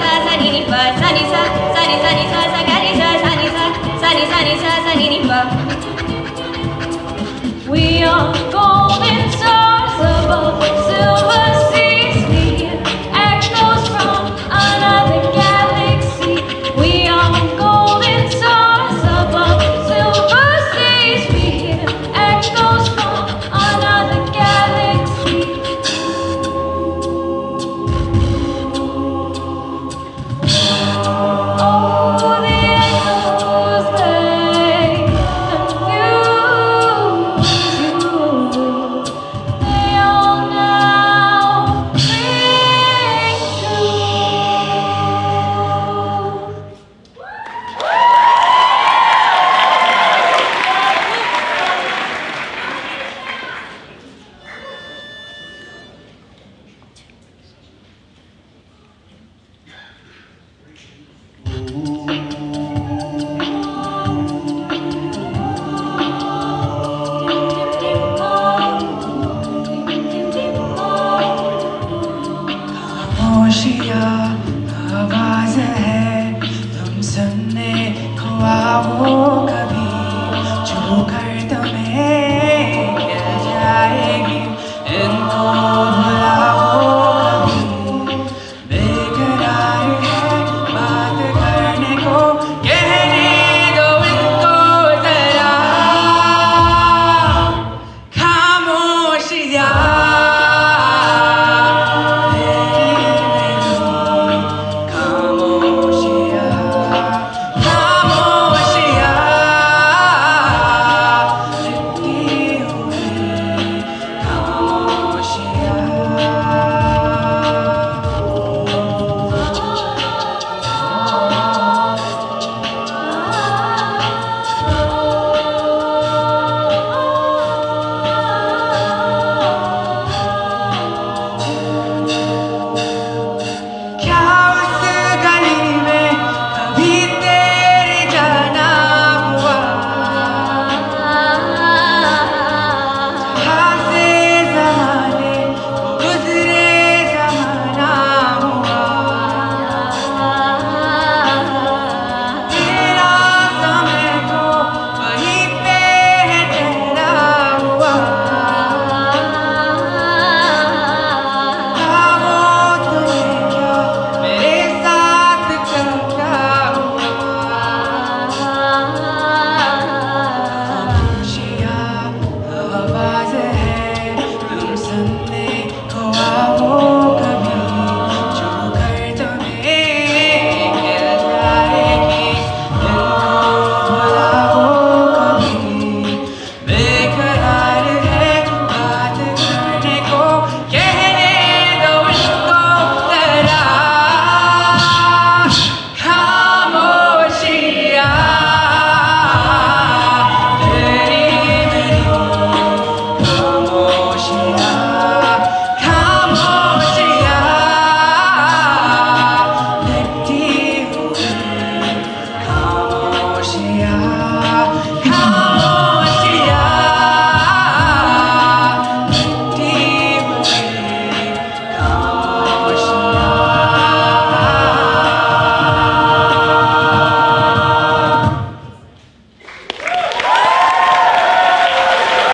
sa ni sa ni ni